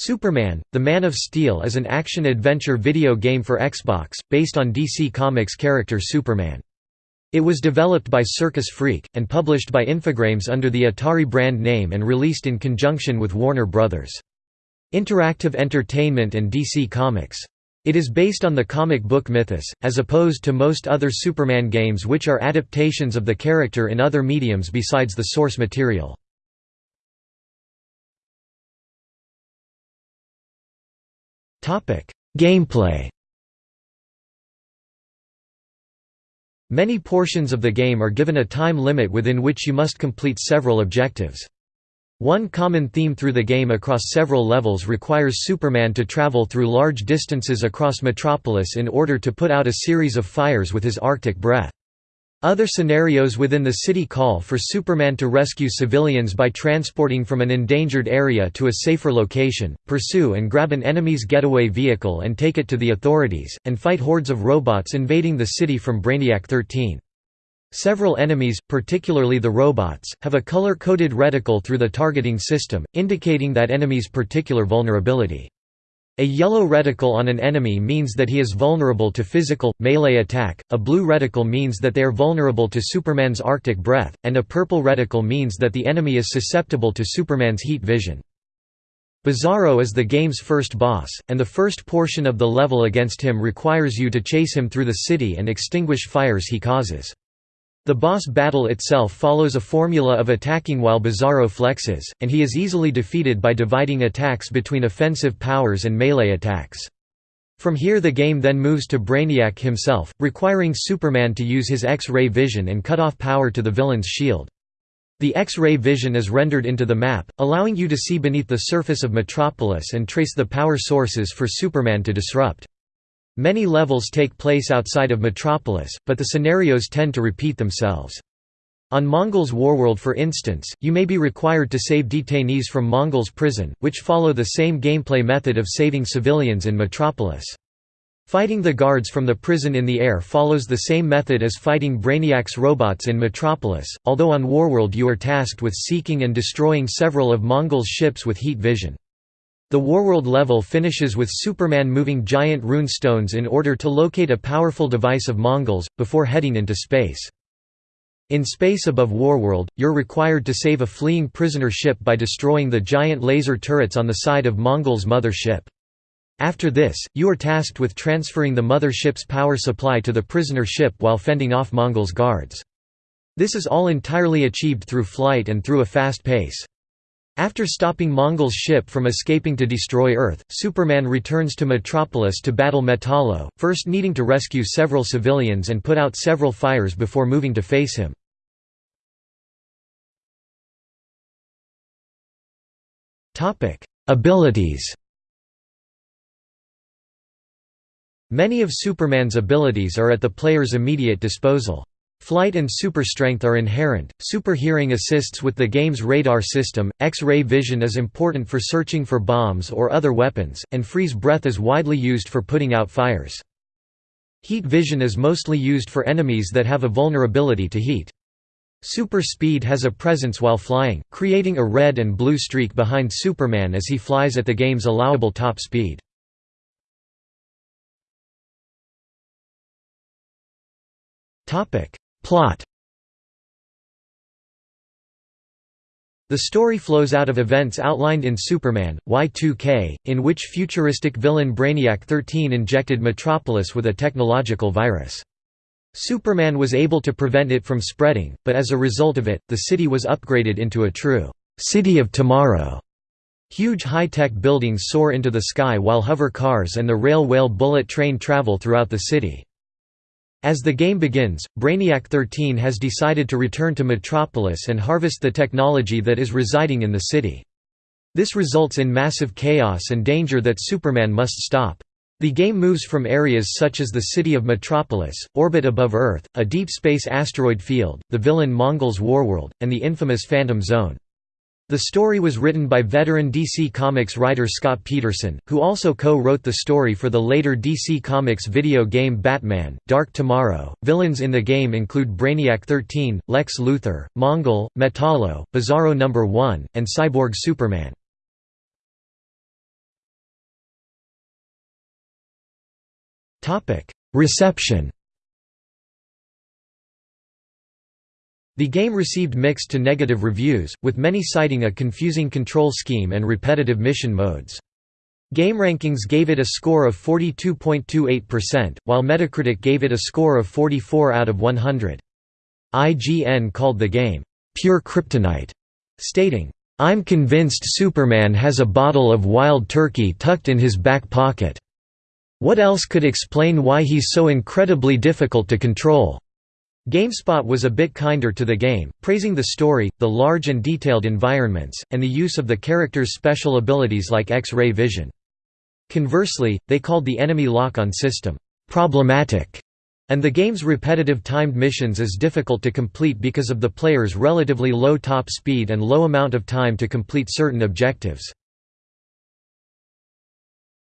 Superman, The Man of Steel is an action-adventure video game for Xbox, based on DC Comics character Superman. It was developed by Circus Freak, and published by Infogrames under the Atari brand name and released in conjunction with Warner Bros. Interactive Entertainment and DC Comics. It is based on the comic book mythos, as opposed to most other Superman games which are adaptations of the character in other mediums besides the source material. Gameplay Many portions of the game are given a time limit within which you must complete several objectives. One common theme through the game across several levels requires Superman to travel through large distances across Metropolis in order to put out a series of fires with his Arctic breath. Other scenarios within the city call for Superman to rescue civilians by transporting from an endangered area to a safer location, pursue and grab an enemy's getaway vehicle and take it to the authorities, and fight hordes of robots invading the city from Brainiac 13. Several enemies, particularly the robots, have a color-coded reticle through the targeting system, indicating that enemy's particular vulnerability. A yellow reticle on an enemy means that he is vulnerable to physical, melee attack, a blue reticle means that they are vulnerable to Superman's Arctic breath, and a purple reticle means that the enemy is susceptible to Superman's heat vision. Bizarro is the game's first boss, and the first portion of the level against him requires you to chase him through the city and extinguish fires he causes. The boss battle itself follows a formula of attacking while Bizarro flexes, and he is easily defeated by dividing attacks between offensive powers and melee attacks. From here the game then moves to Brainiac himself, requiring Superman to use his X-ray vision and cut off power to the villain's shield. The X-ray vision is rendered into the map, allowing you to see beneath the surface of Metropolis and trace the power sources for Superman to disrupt. Many levels take place outside of Metropolis, but the scenarios tend to repeat themselves. On Mongul's Warworld for instance, you may be required to save detainees from Mongul's prison, which follow the same gameplay method of saving civilians in Metropolis. Fighting the guards from the prison in the air follows the same method as fighting Brainiac's robots in Metropolis, although on Warworld you are tasked with seeking and destroying several of Mongul's ships with heat vision. The Warworld level finishes with Superman moving giant rune stones in order to locate a powerful device of Mongul's, before heading into space. In space above Warworld, you're required to save a fleeing prisoner ship by destroying the giant laser turrets on the side of Mongul's mother ship. After this, you are tasked with transferring the mother ship's power supply to the prisoner ship while fending off Mongul's guards. This is all entirely achieved through flight and through a fast pace. After stopping Mongul's ship from escaping to destroy Earth, Superman returns to Metropolis to battle Metallo, first needing to rescue several civilians and put out several fires before moving to face him. Abilities Many of Superman's abilities are at the player's immediate disposal. Flight and super strength are inherent, super hearing assists with the game's radar system, X-ray vision is important for searching for bombs or other weapons, and freeze breath is widely used for putting out fires. Heat vision is mostly used for enemies that have a vulnerability to heat. Super speed has a presence while flying, creating a red and blue streak behind Superman as he flies at the game's allowable top speed. Plot The story flows out of events outlined in Superman, Y2K, in which futuristic villain Brainiac 13 injected Metropolis with a technological virus. Superman was able to prevent it from spreading, but as a result of it, the city was upgraded into a true «city of tomorrow». Huge high-tech buildings soar into the sky while hover cars and the rail-whale bullet train travel throughout the city. As the game begins, Brainiac 13 has decided to return to Metropolis and harvest the technology that is residing in the city. This results in massive chaos and danger that Superman must stop. The game moves from areas such as the city of Metropolis, orbit above Earth, a deep space asteroid field, the villain Mongul's Warworld, and the infamous Phantom Zone. The story was written by veteran DC Comics writer Scott Peterson, who also co-wrote the story for the later DC Comics video game Batman, Dark Tomorrow. Villains in the game include Brainiac 13, Lex Luthor, Mongul, Metallo, Bizarro No. 1, and Cyborg Superman. Reception The game received mixed to negative reviews, with many citing a confusing control scheme and repetitive mission modes. GameRankings gave it a score of 42.28%, while Metacritic gave it a score of 44 out of 100. IGN called the game, "...pure kryptonite", stating, "...I'm convinced Superman has a bottle of wild turkey tucked in his back pocket. What else could explain why he's so incredibly difficult to control?" GameSpot was a bit kinder to the game, praising the story, the large and detailed environments, and the use of the character's special abilities like X-ray vision. Conversely, they called the enemy lock-on system, "...problematic", and the game's repetitive timed missions is difficult to complete because of the player's relatively low top speed and low amount of time to complete certain objectives.